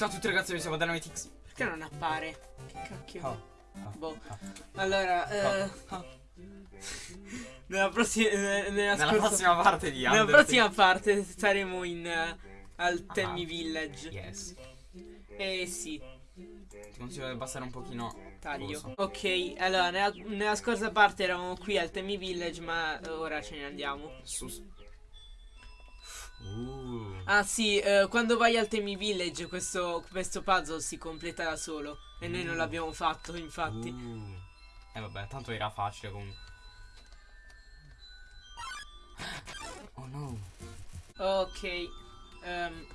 Ciao a tutti ragazzi, noi siamo Dynamite X. Perché non appare? Che cacchio. Oh, oh, Boh. oh. Allora, eh, oh. nella, prossima, eh, nella, Nella prossima parte di nella Undertale. prossima parte saremo in eh, al Ah. Temi Village. Yes. Eh sì, Ti consiglio di abbassare un pochino. taglio. Ok, allora nella, nella scorsa parte eravamo qui al Temi Village, ma ora ce ne andiamo. Su. Ah sì, eh, quando vai al Temi Village questo, questo puzzle si completa da solo. E noi non Mm. l'abbiamo fatto, infatti. Uh. Eh vabbè, tanto era facile comunque. Oh no. Ok, ehm,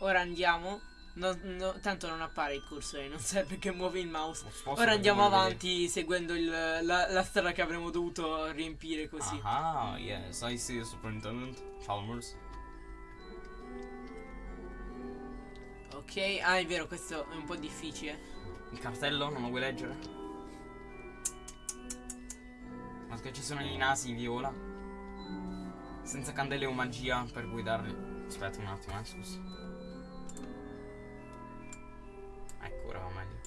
ora andiamo. No- no, tanto non appare il cursore, non serve che muovi il mouse. Ora andiamo avanti seguendo il- la, la strada che avremmo dovuto riempire così. Ah, yes, I see the Superintendent Chalmers. Ok, ah è vero, questo è un po' difficile. Il cartello, non lo vuoi leggere? Ma che ci sono i nasi viola? Senza candele o magia per guidarli. Aspetta un attimo, eh, scusa. Ecco, ora va meglio.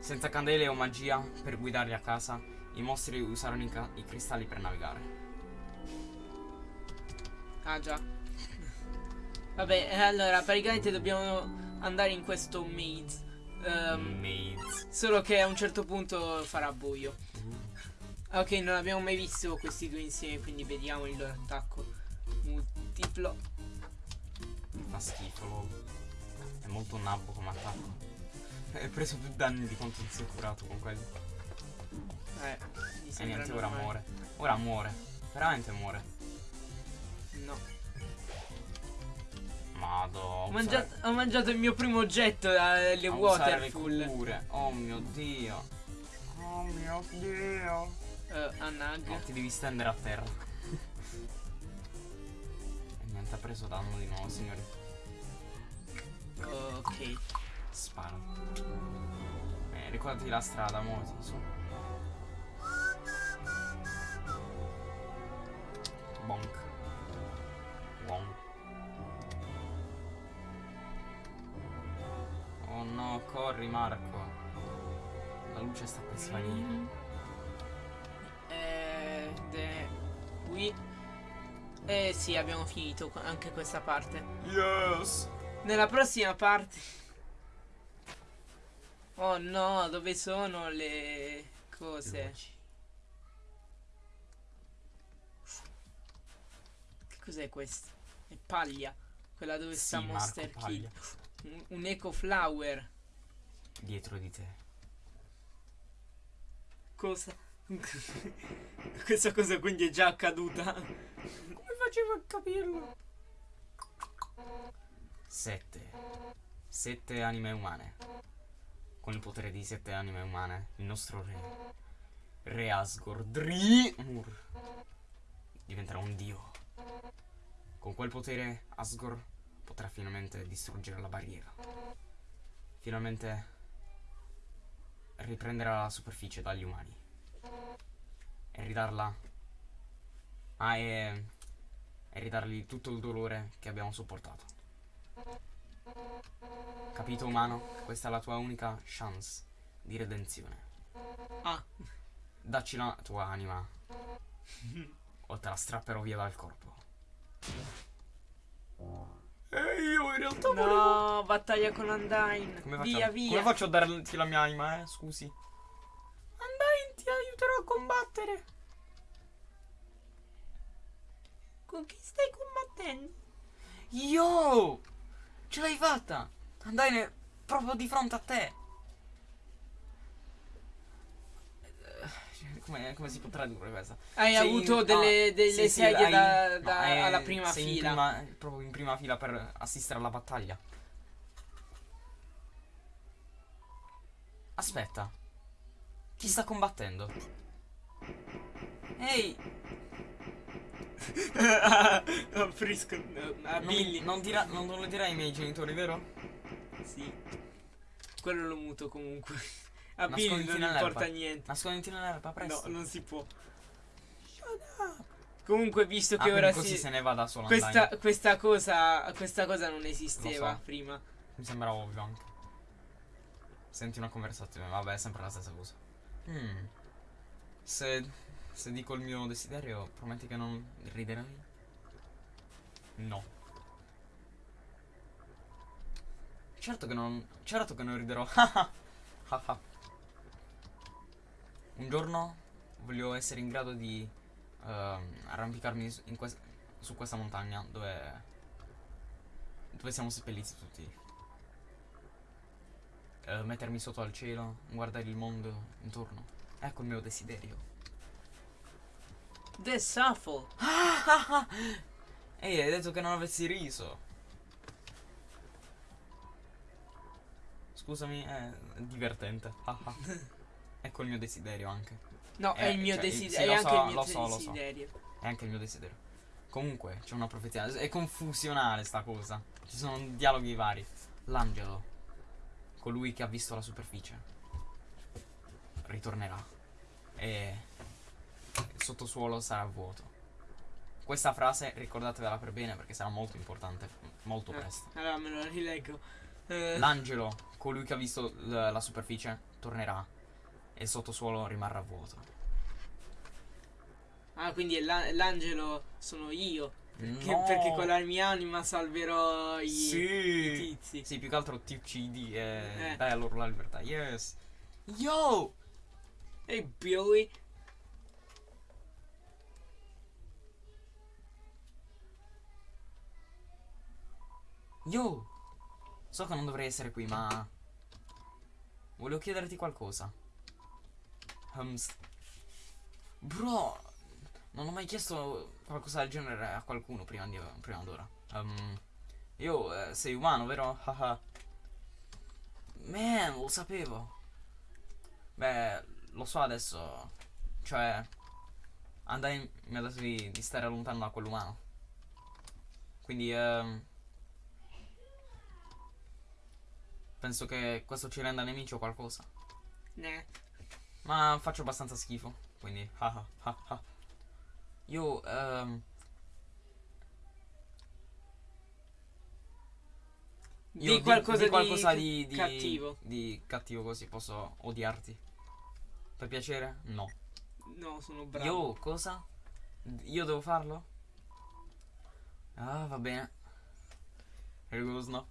Senza candele o magia per guidarli a casa, i mostri usarono i, i cristalli per navigare. Ah già. Vabbè, eh, allora praticamente dobbiamo andare in questo maze. Ehm, Maze. solo che a un certo punto farà buio. Ok, non abbiamo mai visto questi due insieme, quindi vediamo il loro attacco. Multiplo. Fa schifo. È molto nabbo come attacco. Hai preso più danni di quanto ti sei curato con quello. Eh, mi E sembra niente, ora muore. Ora muore. Veramente muore. No. Mado. Ho mangiato, ho mangiato il mio primo oggetto, eh, le le waterfall. cure. Oh mio dio. Oh mio dio. Eh, a Nug. No, ti devi stendere a terra. e niente, ha preso danno di nuovo, signori. Ok. Spara. Eh, ricordati la strada, muoviti su. Bonk. Oh no, corri Marco. La luce sta per svanire. Eh, de- qui. Eh sì, abbiamo finito anche questa parte. Yes! Nella prossima parte. Oh no, dove sono le cose? Che cos'è questo? È paglia. Quella dove Sì, sta Marco, Monster paglia. Un, un eco flower. Dietro di te. Cosa? Questa cosa quindi è già accaduta. Come facevo a capirlo? Sette. Sette anime umane. Con il potere di sette anime umane, il nostro re, Re Asgore Drimur, diventerà un dio. Con quel potere Asgore potrà finalmente distruggere la barriera. Finalmente riprenderà la superficie dagli umani. E ridarla... Ah, e... E ridargli tutto il dolore che abbiamo sopportato. Capito umano? Questa è la tua unica chance di redenzione. Ah, Dacci la tua anima. o te la strapperò via dal corpo. E io in realtà no, battaglia con Undyne. Come Via, via. come faccio a darti la mia anima, eh? Scusi. Undyne ti aiuterò a combattere. Con chi stai combattendo? Yo! Ce l'hai fatta! Andai proprio di fronte a te! Eh, Come, come si può tradurre questa? Hai Sei avuto in- delle, ah, delle sì, sì, sedie hai- da, no, da- è- alla prima sei in fila. prima- proprio in prima fila per assistere alla battaglia. Aspetta. Chi sta combattendo? Ehi! no, Frisco, no, a Non, Billy. non, dirà- non lo dirai ai miei genitori, vero? Sì. Quello lo muto comunque. A Nasconditi non importa niente. Nasconditi nell'erba, No, presto. non si può. Comunque, visto Ah, che quindi ora si. se ne va da sola Questa, questa cosa. Questa cosa non esisteva so. prima. Mi sembra ovvio anche. Senti una conversazione, vabbè, è sempre la stessa cosa. Hmm. Se, se dico il mio desiderio, prometti che non riderai? No. Certo che non. Certo che non riderò. Haha. Un giorno voglio essere in grado di ehm, arrampicarmi quest- su questa montagna dove. dove siamo seppelliti tutti. Eh, mettermi sotto al cielo, guardare il mondo intorno. Ecco il mio desiderio. The Shuffle. Ehi, hai detto che non avessi riso. Scusami, è divertente. ecco il mio desiderio anche. No, è Eh, il mio cioè, desiderio. sì, è anche so, il mio so, lo so. desiderio. È anche il mio desiderio. Comunque, c'è una profezia. È confusionale sta cosa. Ci sono dialoghi vari. L'angelo, colui che ha visto la superficie, ritornerà. E il sottosuolo sarà vuoto. Questa frase ricordatevela per bene perché sarà molto importante. Molto Eh, presto. allora me lo rileggo. Eh, L'angelo, colui che ha visto la superficie, tornerà. E il sottosuolo rimarrà vuoto. ah, quindi l'angelo sono io. Perché, No. perché con la mia anima salverò i, Sì. i tizi. Sì, più che altro ti uccidi e Eh. dai a loro la libertà. Yes. Yo! Ehi Billy. Yo! So che non dovrei essere qui, ma... Volevo chiederti qualcosa. Um, Bro, non ho mai chiesto qualcosa del genere a qualcuno prima, di, prima d'ora. Um, io, eh, sei umano, vero? Man, lo sapevo. Beh, lo so adesso. Cioè, Andai mi ha detto di, di stare lontano da quell'umano. Quindi, ehm, penso che questo ci renda nemici o qualcosa. Ne. Ma faccio abbastanza schifo, quindi, haha, ha, ha. Io, ehm, io Di qualcosa, di, qualcosa di, di, di- cattivo. Di cattivo così posso odiarti. Per piacere? No. No, sono bravo. Io cosa? Io devo farlo? Ah, va bene. Rigoroso no.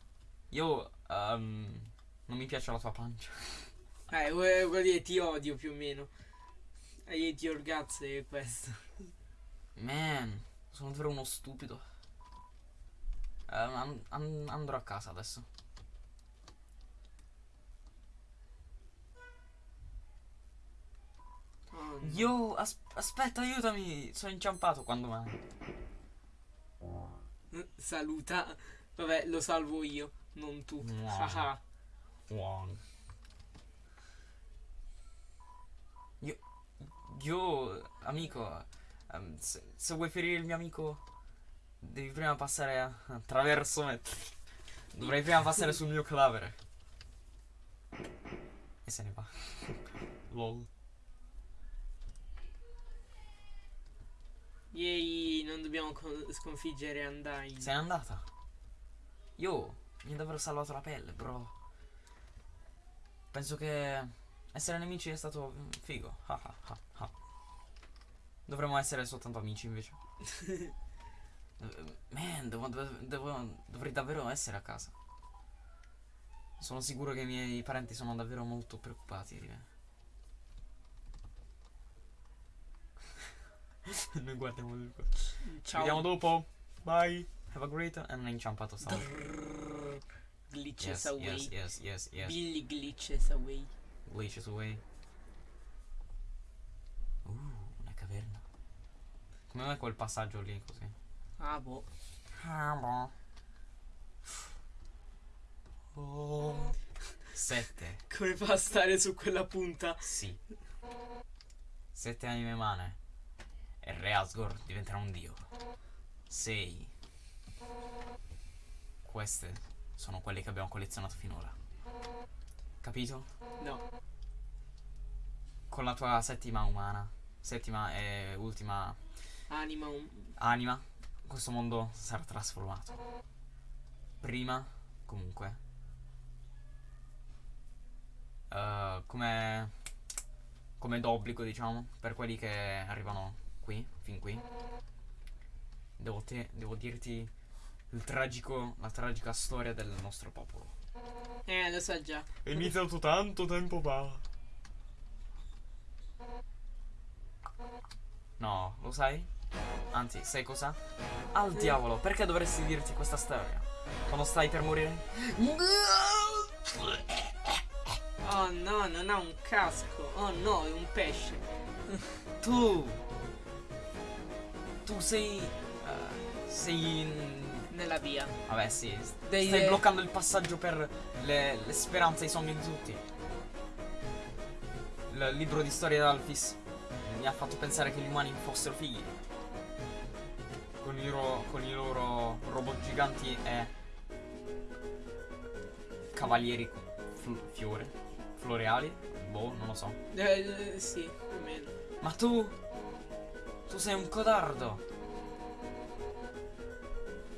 Io ehm, non mi piace la tua pancia. Eh, vuol vuol dire ti odio più o meno. I hate your guts e questo. Man, sono davvero uno stupido. Ehm, an- an- andrò a casa adesso. Oh, no. Io, as- aspetta, aiutami. Sono inciampato quando mai. Saluta. Vabbè, lo salvo io, non tu. Wow. Haha. Wong. Io, io amico, ehm, se, se vuoi ferire il mio amico, devi prima passare a- attraverso me. Dovrei prima passare sul mio cadavere. E se ne va. Lol. Yay, non dobbiamo co- sconfiggere Andai. Se n'è andata. Io mi ha davvero salvato la pelle, bro. Penso che essere nemici è stato mm, figo. Ha, ha, ha. Dovremmo essere soltanto amici invece. Eh, Man, devo, devo- dovrei davvero essere a casa. Sono sicuro che i miei parenti sono davvero molto preoccupati di me. Noi guardiamo. Ci Ciao. vediamo dopo. Bye. Have a great. E non è inciampato sta. Drrrr. Glitches Yes, away. yes, yes, yes, yes. Billy glitches away. Glitches away. Uh, una caverna. Come mai quel passaggio lì così? Ah, boh. Ah, boh. Oh. Sette. Come fa a stare su quella punta? Sì. Sette anime umane. E Re Asgore diventerà un dio. Sei. Queste sono quelle che abbiamo collezionato finora. Capito? No. Con la tua settima umana, settima e ultima Anima un... anima, questo mondo sarà trasformato. Prima, comunque, eh, come, come d'obbligo, diciamo, per quelli che arrivano qui, fin qui, devo, te- devo dirti il tragico, la tragica storia del nostro popolo. Eh, lo so già. È iniziato tanto tempo fa. No, lo sai? Anzi, sai cosa? Al diavolo, perché dovresti dirti questa storia? Quando stai per morire? Oh no, non ha un casco. Oh no, è un pesce. Tu! Tu sei... eh, sei... Nella via. Vabbè, sì. Dei- Stai bloccando il passaggio per le, le speranze e i sogni di tutti. Il libro di storia d'Alphys mi ha fatto pensare che gli umani fossero figli. Con i loro, con i loro robot giganti e cavalieri fl- fiore. Floreali? Boh, non lo so. Eh, eh, sì, più o meno. Ma tu... Tu sei un codardo.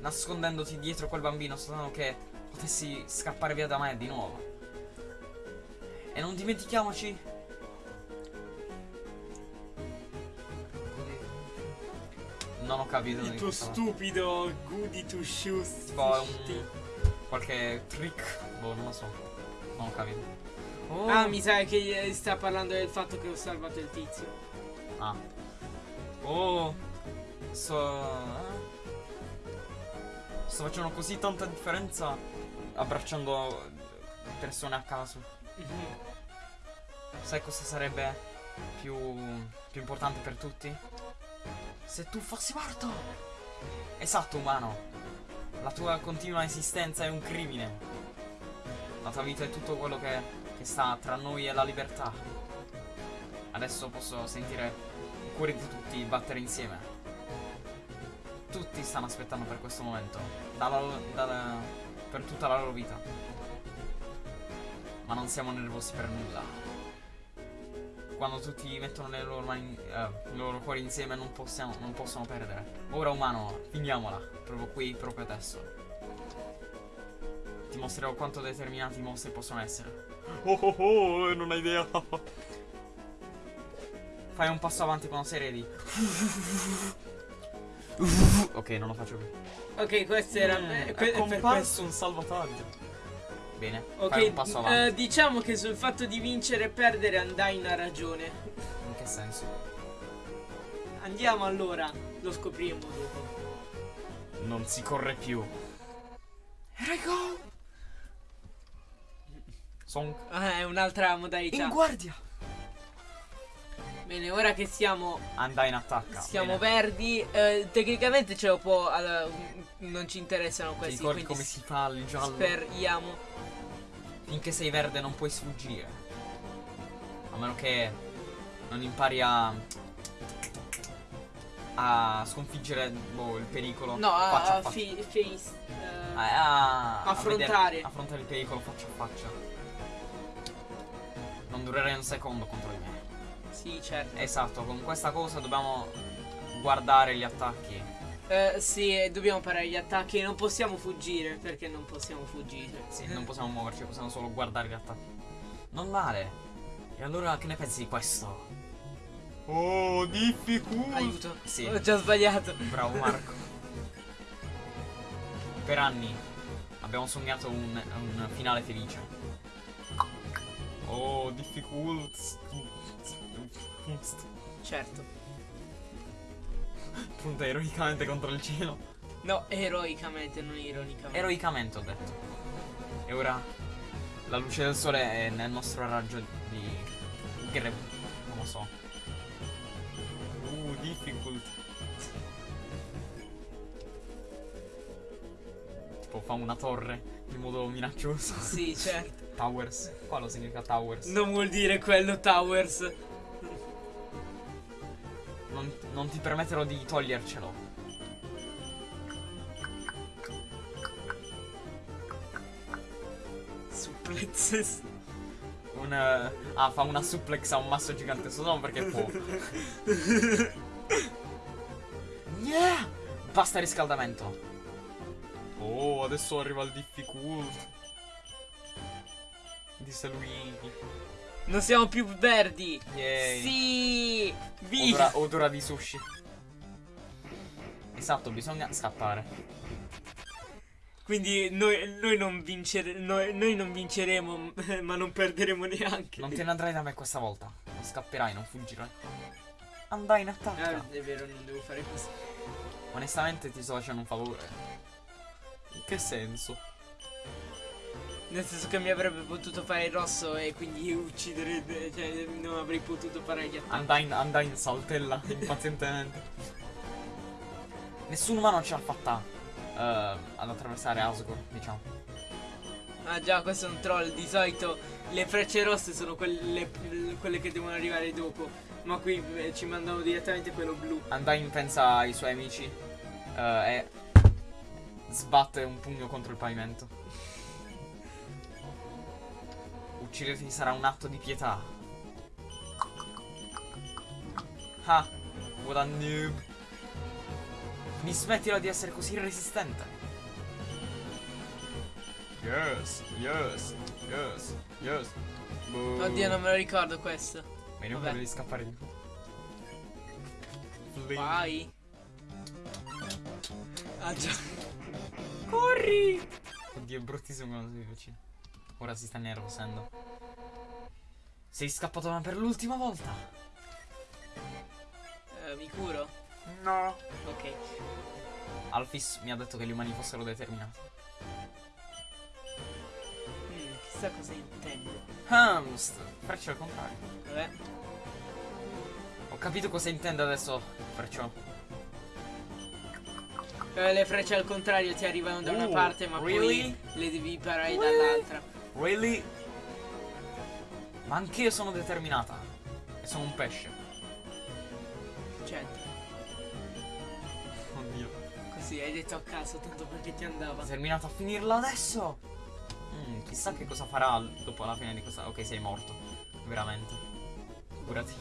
Nascondendoti dietro quel bambino soltanto che potessi scappare via da me di nuovo. E non dimentichiamoci... Non ho capito di tuo stupido goody two shoes. Tipo un... qualche trick. Boh, non lo so. Non ho capito. Oh. Ah, mi sa che eh, sta parlando del fatto che ho salvato il tizio. Ah. Oh. Sto. Sto facendo così tanta differenza abbracciando persone a caso. Mhm. Sai cosa sarebbe più, più importante per tutti? Se tu fossi morto! Esatto, umano. La tua continua esistenza è un crimine. La tua vita è tutto quello che, che sta tra noi e la libertà. Adesso posso sentire i cuori di tutti battere insieme. Tutti stanno aspettando per questo momento. dalla- dalla- per tutta la loro vita. Ma non siamo nervosi per nulla. Quando tutti mettono le loro, mani, eh, i loro cuori insieme non, possiamo, non possono perdere. Ora umano, finiamola. Proprio qui, proprio adesso. Ti mostrerò quanto determinati i mostri possono essere. Oh oh oh, non hai idea. Fai un passo avanti quando sei ready. Ok, non lo faccio più. Ok, questo era. Mm, eh, è que- per comparso questo. un salvataggio. Bene, Ok, fai un passo avanti. eh, diciamo che sul fatto di vincere e perdere andai in ragione. In che senso? Andiamo allora, lo scopriremo dopo. Non si corre più. Rego! Son Ah, è un'altra modalità. in guardia. Bene, ora che siamo, Andai in attacca. siamo Bene. verdi, eh, tecnicamente ce lo può. allora, non ci interessano Ti questi. ricordi quindi come si fa il giallo? speriamo. Finché sei verde non puoi sfuggire. A meno che non impari a. a sconfiggere boh, il pericolo. No, faccia a, a faccia. face. A- a- a Affrontare. vedere- affrontare il pericolo faccia a faccia. Non durerei un secondo contro di me. Sì, certo. Esatto, con questa cosa dobbiamo guardare gli attacchi. Eh, sì, dobbiamo parare gli attacchi. Non possiamo fuggire. Perché non possiamo fuggire? Sì, non possiamo muoverci, possiamo solo guardare gli attacchi. Non male. E allora che ne pensi di questo? Oh, difficult. Aiuto. Sì. Ho già sbagliato. Bravo Marco. per anni abbiamo sognato un, un finale felice. Oh, difficult. Certo. Punta eroicamente contro il cielo. No, eroicamente, non ironicamente. Eroicamente ho detto. E ora la luce del sole è nel nostro raggio di gre... non lo so. Uh, difficult. Tipo fa una torre in modo minaccioso. Sì, certo. Towers. Qua lo significa towers. Non vuol dire quello Towers. Non, ti permetterò di togliercelo. Supplexes. Un... eh, ah, fa una suplex a un masso gigante solo perché può. Yeah! Basta riscaldamento. Oh, adesso arriva il difficult. Disse lui. Non siamo più verdi. Yay. Sì! Odora, odora di sushi. Esatto, bisogna scappare. Quindi noi, noi non vincere- noi- noi non vinceremo, ma non perderemo neanche. Non te ne andrai da me questa volta. Non scapperai, non fuggirai. Andai in attacco. Ah, è vero, non devo fare così. Onestamente ti sto facendo un favore. In che senso? Nel senso che mi avrebbe potuto fare il rosso e quindi uccidere. Cioè, non avrei potuto fare gli attacchi. Andai andai saltella impazientemente. Nessun umano ce l'ha fatta eh, ad attraversare Asgore, diciamo. Ah già, questo è un troll. Di solito le frecce rosse sono quelle, quelle che devono arrivare dopo. Ma qui eh, ci mandano direttamente quello blu. Andai pensa ai suoi amici eh, e sbatte un pugno contro il pavimento. Ucciderti sarà un atto di pietà. Ah, what a noob. Mi smettila di essere così resistente. Yes, yes, yes, yes. Boh. Oddio, non me lo ricordo questo. Vedi, non devi scappare di Fling. Vai. Ah già. Corri! Oddio, è bruttissimo quando sei vicino. Ora si sta nervosendo. Sei scappato ma per l'ultima volta. Eh, mi curo? No. Ok. Alphys mi ha detto che gli umani fossero determinati. Mm, chissà cosa intende. Hamst! Freccia al contrario. Vabbè. Ho capito cosa intende adesso, perciò. Eh, le frecce al contrario ti arrivano da una Uh, parte, ma really? poi le devi parare dall'altra. Really? Ma anch'io sono determinata. E sono un pesce. Certo. Oddio. Così hai detto a caso, tanto perché ti andava. Determinato a finirla adesso. Mm, chissà che cosa farà dopo la fine di questa. Ok, sei morto. Veramente. Curati.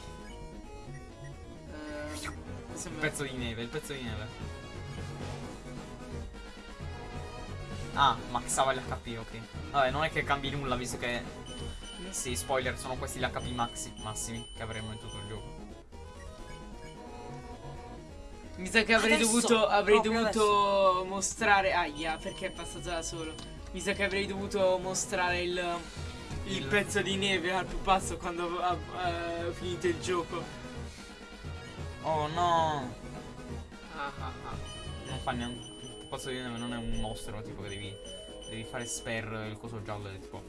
Eh, questo Il pezzo di neve, il pezzo di neve. Ah, maxava l'HP, ok. Vabbè, non è che cambi nulla, visto che. Sì, spoiler, sono questi gli HP maxi, massimi che avremo in tutto il gioco. Mi sa che avrei Adesso, dovuto, avrei dovuto mostrare. Aia, perché è passato da solo. Mi sa che avrei dovuto mostrare il, il, Il- pezzo di neve al pupazzo quando ha, ha finito il gioco. Oh no! Ah, ah, ah. Non fa neanche. Pazzo di neve non è un mostro, tipo che devi. Devi fare spare il coso giallo e tipo.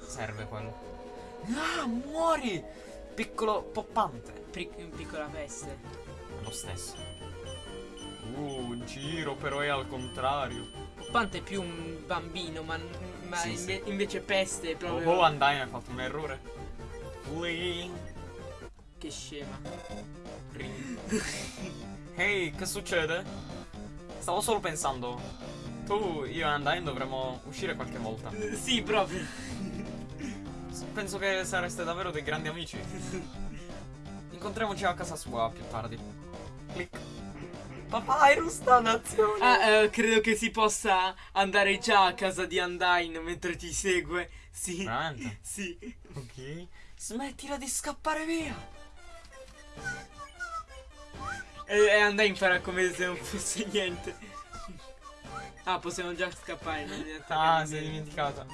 Serve quello. Ah, muori! Piccolo poppante. Pri- piccola peste. Lo stesso. Uh, giro, però è al contrario. Poppante è più un bambino, ma, ma Sì, inve- sì. invece peste è Oh, proprio. oh, Undyne ha fatto un errore. Ui. Che scema. Ehi, che succede? Stavo solo pensando. Tu, io e Undyne dovremmo uscire qualche volta. Eh, Sì, proprio. Penso che sareste davvero dei grandi amici. Incontriamoci a casa sua più tardi. Click. Papyrus dannazione. Ah, eh, credo che si possa andare già a casa di Undyne mentre ti segue. Sì. Veramente? Sì. Ok. Smettila di scappare via. E, e Undyne farà come se non fosse niente. Ah, possiamo già scappare. Non Ah, si è dimenticata.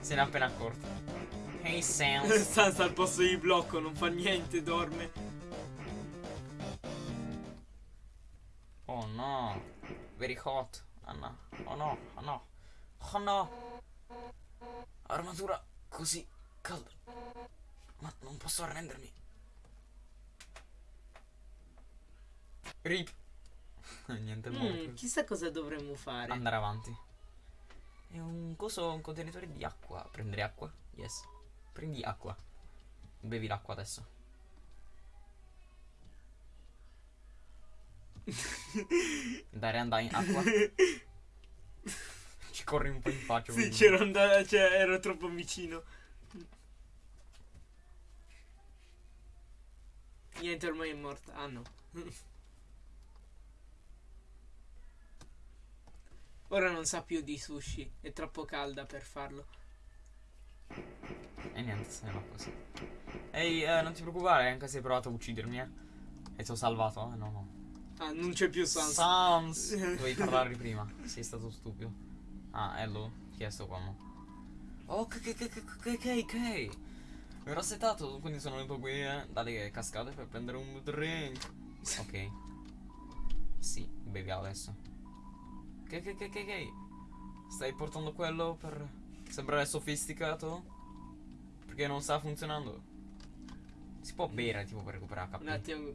Se ne è appena accorta. Hey Sans. Sansa al posto di blocco, non fa niente, dorme. Oh no. Very hot. Oh no. Oh no. Oh no. Oh no. Armatura così calda. Ma non posso arrendermi. Rip. Niente è morto. Mm, chissà cosa dovremmo fare. Andare avanti. È un coso, un contenitore di acqua. Prendere acqua? Yes. Prendi acqua. Bevi l'acqua adesso. Dare andai acqua. Ci corri un po' in faccia. Sì, c'ero andato, cioè, ero troppo vicino. Niente, ormai è morta. Ah no. Ora non sa più di sushi, è troppo calda per farlo. E niente, se ne va così. Ehi, eh, non ti preoccupare, anche se hai provato a uccidermi, eh. E ti ho salvato, eh? No, no. Ah, non c'è più Sans. Sans! Dovevi parlare prima. Sei stato stupido. Ah, hello. Chi è sto qua? mo? Oh, ok, ok, ok, ok, ok, ok. Mi ero settato, quindi sono venuto qui, eh, dalle cascate per prendere un drink. Ok. Sì, bevi adesso. Ok, ok, ok, ok, ok. Stai portando quello per sembrare sofisticato? Perché non sta funzionando. Si può bere tipo per recuperare HP? Un attimo.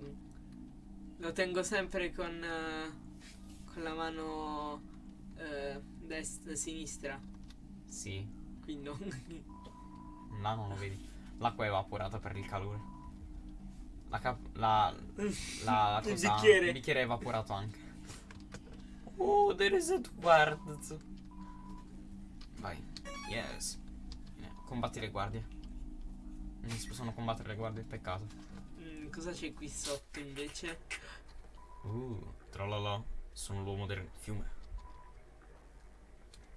Lo tengo sempre con, eh, con la mano eh, destra, sinistra. Sì. Qui non. Là non lo vedi. L'acqua è evaporata per il calore. La cap- la, la Il cosa- bicchiere. il bicchiere è evaporato anche. Oh, there is a guard. Vai. Yes. Combatti le guardie. Non si possono combattere le guardie, peccato. Mm, cosa c'è qui sotto invece? Uh, tralala. Sono l'uomo del fiume.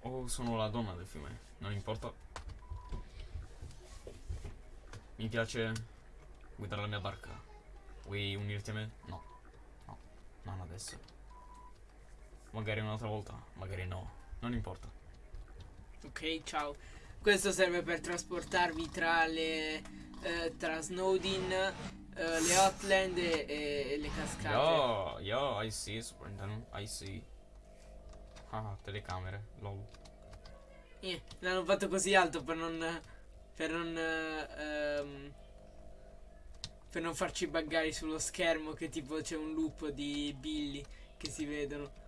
Oh, sono la donna del fiume. Non importa. Mi piace guidare la mia barca. Vuoi unirti a me? No. No. Non adesso. Magari un'altra volta. Magari no. Non importa. Ok, ciao. Questo serve per trasportarvi tra le. eh, tra Snowdin, eh, le Hotland e, e le cascate. Yo, yo, I see, Superintendent. I see. Ah, telecamere. Lol. Eh, l'hanno fatto così alto per non. per non. eh, ehm, per non farci buggare sullo schermo che tipo c'è un loop di Billy che si vedono.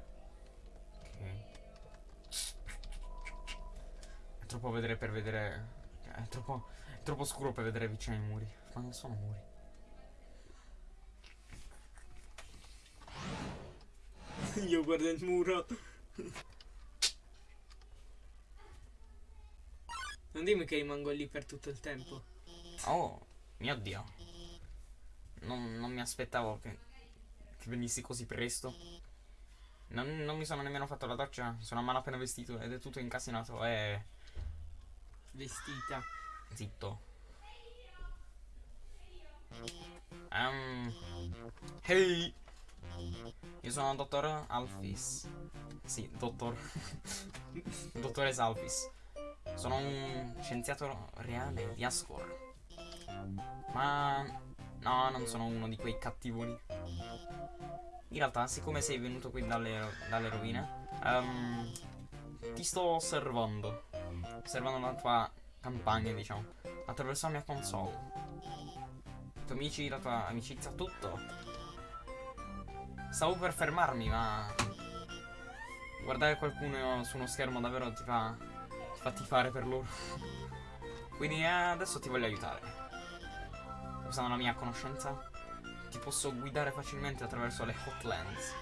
Troppo vedere per vedere. È troppo. È troppo scuro per vedere vicino ai muri. Ma non sono muri. Io guardo il muro. Non dimmi che rimango lì per tutto il tempo. Oh, mio dio. Non, non mi aspettavo che, che venissi così presto. Non, non mi sono nemmeno fatto la doccia. Sono a malapena vestito ed è tutto incasinato. E. Vestita. Zitto. Ehm. Hey! Io sono il dottor Alphys. Sì, dottor. Dottore Alphys. Sono un scienziato reale di Ascor. Ma no, non sono uno di quei cattivoni. In realtà, siccome sei venuto qui dalle, dalle rovine, ehm, ti sto osservando. Osservando la tua campagna, diciamo. Attraverso la mia console. I tuoi amici, la tua amicizia, tutto. Stavo per fermarmi, ma. Guardare qualcuno su uno schermo davvero ti fa. ti fa tifare per loro. Quindi eh, adesso ti voglio aiutare. Usando la mia conoscenza, ti posso guidare facilmente attraverso le Hotlands.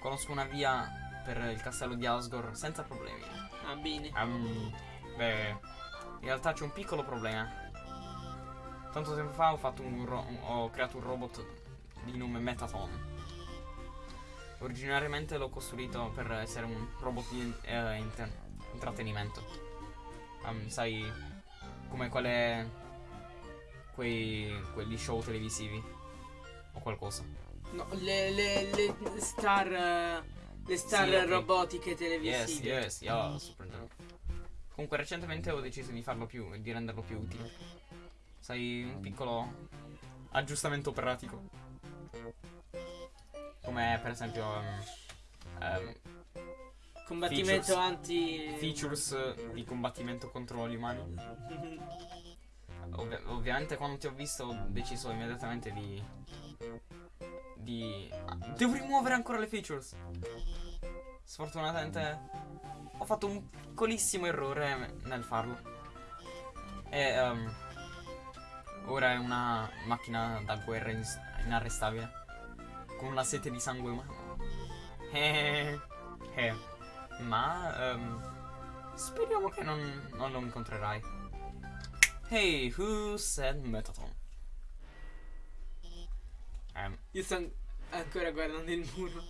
Conosco una via per il castello di Asgore senza problemi. Ah, bene. Ehm, beh, in realtà c'è un piccolo problema. Tanto tempo fa ho, fatto un ho creato un robot di nome Metaton. Originariamente l'ho costruito per essere un robot di eh, intrattenimento. Ehm, sai, come quelle. quei. quegli show televisivi. O qualcosa. No, le, le, le star. Le star Sì, robotiche Yes, televisive. yes, yeah, super Comunque recentemente ho deciso di farlo più, di renderlo più utile. Sai, un piccolo aggiustamento pratico. Come per esempio ehm, ehm, Combattimento Features. anti. features di combattimento contro gli umani. Ovvi- ovviamente quando ti ho visto ho deciso immediatamente di... Di... devo rimuovere ancora le features. Sfortunatamente ho fatto un piccolissimo errore nel farlo. E ehm, ora è una macchina da guerra ins- inarrestabile. Con una sete di sangue umano. Eh, eh. Ma ehm, speriamo che non, non lo incontrerai. Hey, who said Metaton? Ehm, Io sto an- ancora guardando il muro.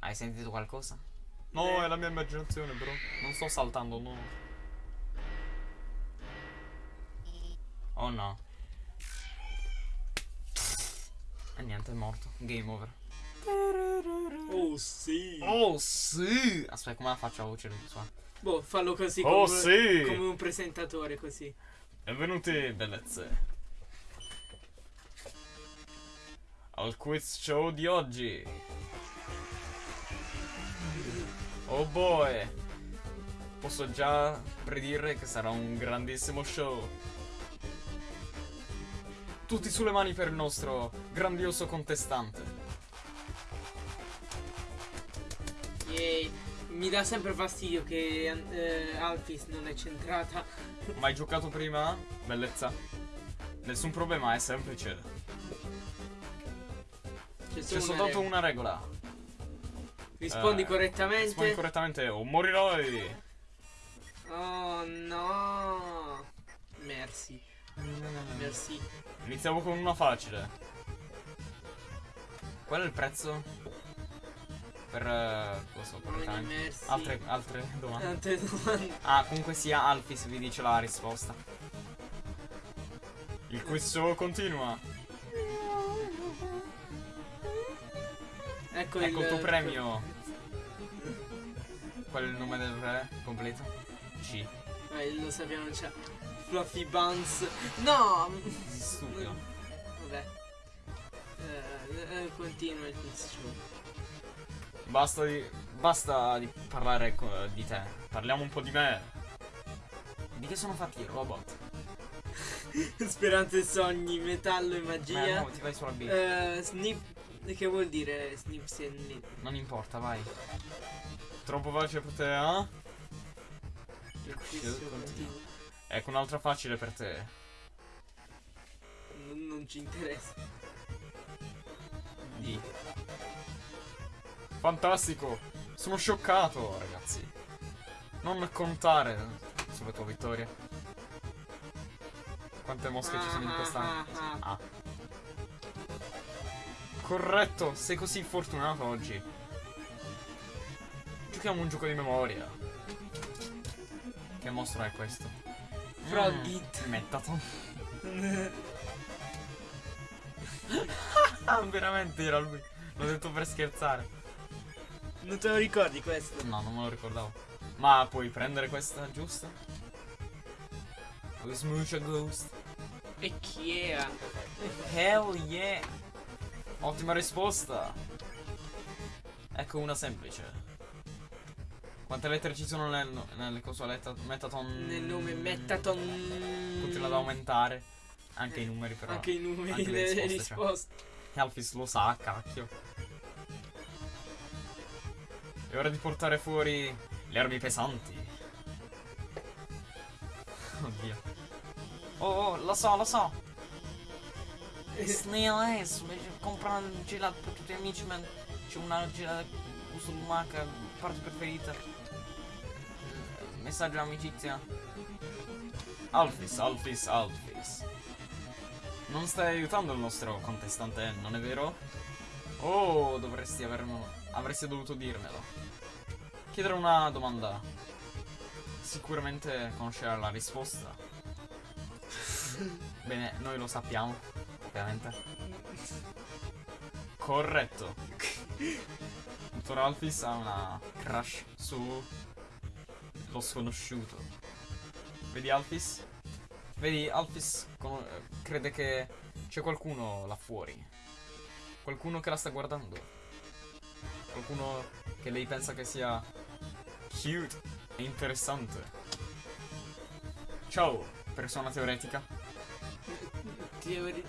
hai sentito qualcosa? No, Eh. è la mia immaginazione, bro. Non sto saltando, no. Oh no. E niente, è morto. Game over. Oh sì. Oh sì! Aspetta, come la faccio a voce sua? Boh, fallo così Oh, come, sì! come un presentatore così. Benvenuti, bellezze. Al quiz show di oggi. Oh boy! Posso già predire che sarà un grandissimo show. Tutti sulle mani per il nostro grandioso contestante. Yay. Mi dà sempre fastidio che eh, Alphys non è centrata. Mai giocato prima? Bellezza. Nessun problema, è semplice. C'è, solo una soltanto regola. una regola. Rispondi Eh, correttamente. Rispondi correttamente o morirai. Oh no. Merci. Merci. Iniziamo con una facile. Qual è il prezzo? Per... eh, lo so, correttamente. Altre, altre domande. Altre domande. Ah, comunque sia Alfis vi dice la risposta. Il quiz show continua. Ecco, Ecco il tuo il premio. Qual è il nome del re completo? C. Eh, lo sappiamo già. Fluffy Buns. No! Stupido. Vabbè. Eh, eh, continua il quiz show. Basta di, basta di parlare co- di te. Parliamo un po' di me. Di che sono fatti i robot? Speranze e sogni, metallo e Ma magia. no, ti vai sulla B. Eh, snip. Che vuol dire snips e nip? Non importa, vai. Troppo facile per te, eh? Ecco un'altra facile per te. Non, non ci interessa. D. Fantastico! Sono scioccato, ragazzi. Non contare sulle tue vittorie. Quante mosche ci sono in Ah, questa... ah, ah. Ah. Corretto, sei così fortunato oggi. Giochiamo un gioco di memoria. Che mostro è questo? Frogit. Mm, Mettaton. Ah, veramente era lui. L'ho detto per scherzare. Non te lo ricordi questo? No, non me lo ricordavo. Ma puoi prendere questa giusta? Smooch a Ghost. E chi era? Hell yeah! Ottima risposta! Ecco una semplice. Quante lettere ci sono nel, nelle consolette Metaton? Nel nome Metaton. Continua ad aumentare. Anche i numeri però. Anche i numeri Anche le delle risposte, cioè. risposte. Alphys lo sa, cacchio. È ora di portare fuori le armi pesanti. Oddio. Oh, oh, lo so, lo so. Snail Ace, compra il gelato per tutti gli amici, man. C'è una gelata gusto lumaca, parte preferita. Messaggio amicizia. Alphys, Alphys, Alphys. Non stai aiutando il nostro contestante, non è vero? Oh, dovresti avermelo. Avresti dovuto dirmelo. Chiedere una domanda. Sicuramente conoscerà la risposta. Bene, noi lo sappiamo, ovviamente. Corretto. Dottor Alphys ha una crush su lo sconosciuto. Vedi Alphys? Vedi, Alphys crede che c'è qualcuno là fuori. Qualcuno che la sta guardando. Qualcuno che lei pensa che sia cute e interessante. Ciao, persona teoretica. Teori-.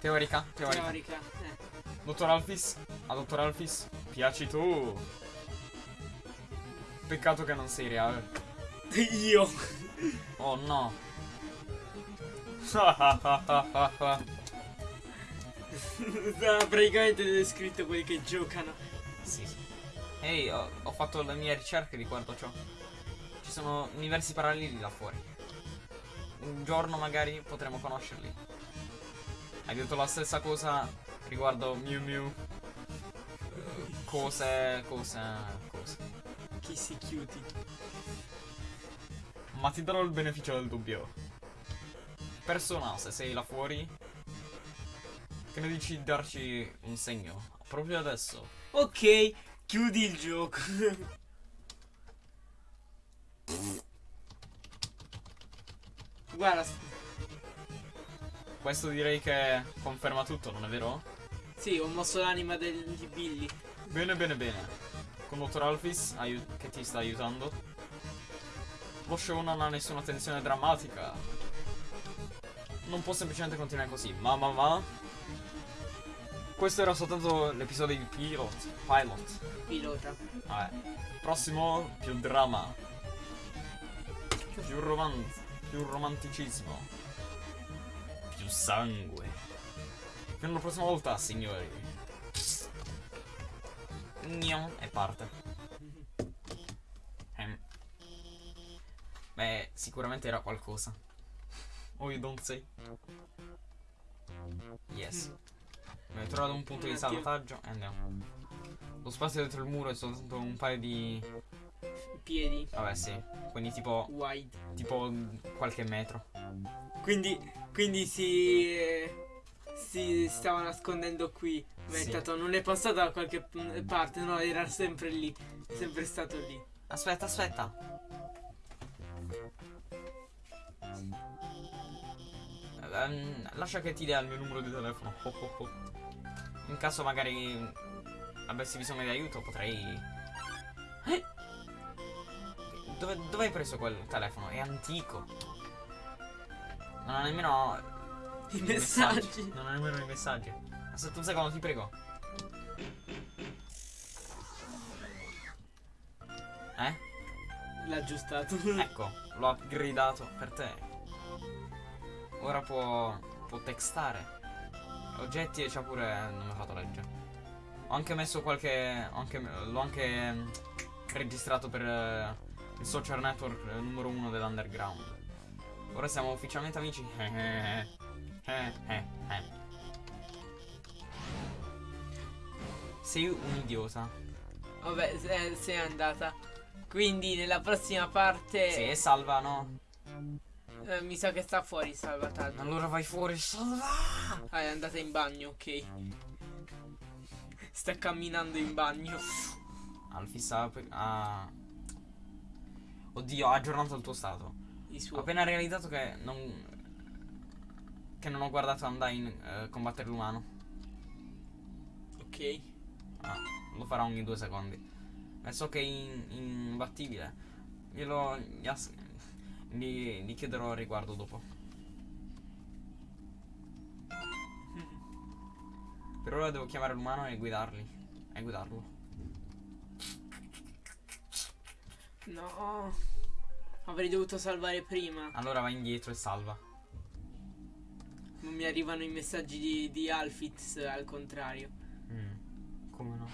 Teorica, teorica. teorica. Eh. Dottor Alphys, a Dottor Alphys, piaci tu. Peccato che non sei reale. Io. Oh no. Ha praticamente descritto quelli che giocano. Sì. Ehi, ho, ho fatto le mie ricerche riguardo ciò. Ci sono universi paralleli là fuori. Un giorno magari potremo conoscerli. Hai detto la stessa cosa riguardo Mew Mew. Cose, cose, cose. Si chiuti. Ma ti darò il beneficio del dubbio. Persona, se sei là fuori, che ne dici di darci un segno? Proprio adesso. Ok, chiudi il gioco. Guarda, Questo direi che conferma tutto, non è vero? sì, ho mosso l'anima di Billy. Bene, bene, bene. Con Dottor Alphys che ti sta aiutando. Lo show non ha nessuna tensione drammatica. Non può semplicemente continuare così. Ma, ma, ma. Questo era soltanto l'episodio di Pilot. Pilot. Pilota. Vabbè. Prossimo, più dramma. Più roman- più romanticismo. Più sangue. Fino alla prossima volta, signori. Gnon, e parte. Ehm. Beh, sicuramente era qualcosa. Oh, you don't say. Yes. Abbiamo trovato un punto Un di salvataggio e andiamo. Lo spazio dietro il muro è soltanto un paio di. Piedi. Vabbè, sì. Quindi tipo. Wide. Tipo qualche metro. Quindi, quindi si, si stava nascondendo qui. Ma Sì. non è passato da qualche parte, no, era sempre lì. Sempre stato lì. Aspetta, aspetta. Ehm, lascia che ti dia il mio numero di telefono. Ho, ho, ho. In caso magari avessi bisogno di aiuto potrei... Eh? Dove, dove hai preso quel telefono? È antico. Non ha nemmeno I messaggi. Non ha nemmeno i messaggi. Aspetta un secondo, ti prego. Eh? L'ha aggiustato. Ecco, l'ho upgradato per te. Ora può, può textare. Oggetti e c'ha pure. Non mi ha fatto leggere. Ho anche messo qualche. l'ho anche mm, registrato per eh, il social network eh, numero uno dell'underground. Ora siamo ufficialmente amici. Eh, eh, eh. Sei un idiota. Vabbè, se- sei andata. Quindi nella prossima parte Sì, salva, no? eh, mi sa che sta fuori il salvataggio. Allora vai fuori, salva! Ah, è andata in bagno, ok. Sta camminando in bagno. Sta pe- ha... Oddio, ha aggiornato il tuo stato. Il Ho suo. appena realizzato che non... Che non ho guardato Undyne eh, combattere l'umano. Ok. Ah, lo farà ogni due secondi. Ma so che è in- imbattibile. Glielo... Gli, gli chiederò al riguardo dopo. Per ora devo chiamare l'umano e guidarli. E guidarlo. No. Avrei dovuto salvare prima. Allora va indietro e salva. Non mi arrivano i messaggi di, di Alfitz al contrario. Mm, Come no?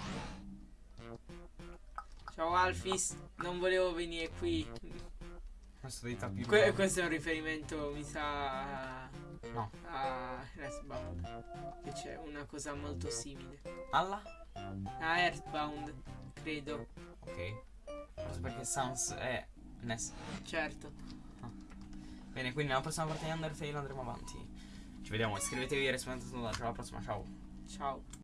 Ciao Alfis, non volevo venire qui. Questo dei tappi Que- questo è un riferimento, mi sa, No. a Earthbound. Che c'è una cosa molto simile. Alla? A Earthbound, credo. Ok. Forse perché Sans è Ness. Certo. Bene, quindi nella prossima parte di Undertale andremo avanti. Ci vediamo, iscrivetevi e rispondete alla prossima, ciao. Ciao.